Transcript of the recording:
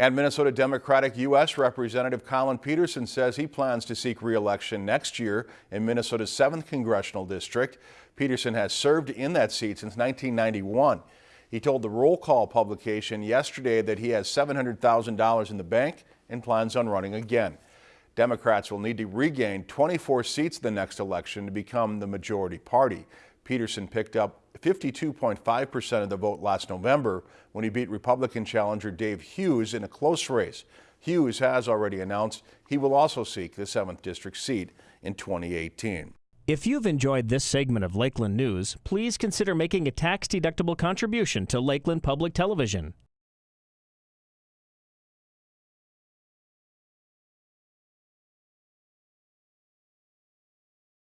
And Minnesota Democratic U.S. Representative Collin Peterson says he plans to seek re-election next year in Minnesota's 7th Congressional District. Peterson has served in that seat since 1991. He told the Roll Call publication yesterday that he has $700,000 in the bank and plans on running again. Democrats will need to regain 24 seats the next election to become the majority party. Peterson picked up 52.5% of the vote last November when he beat Republican challenger Dave Hughes in a close race. Hughes has already announced he will also seek the 7th District seat in 2018. If you've enjoyed this segment of Lakeland News, please consider making a tax-deductible contribution to Lakeland Public Television.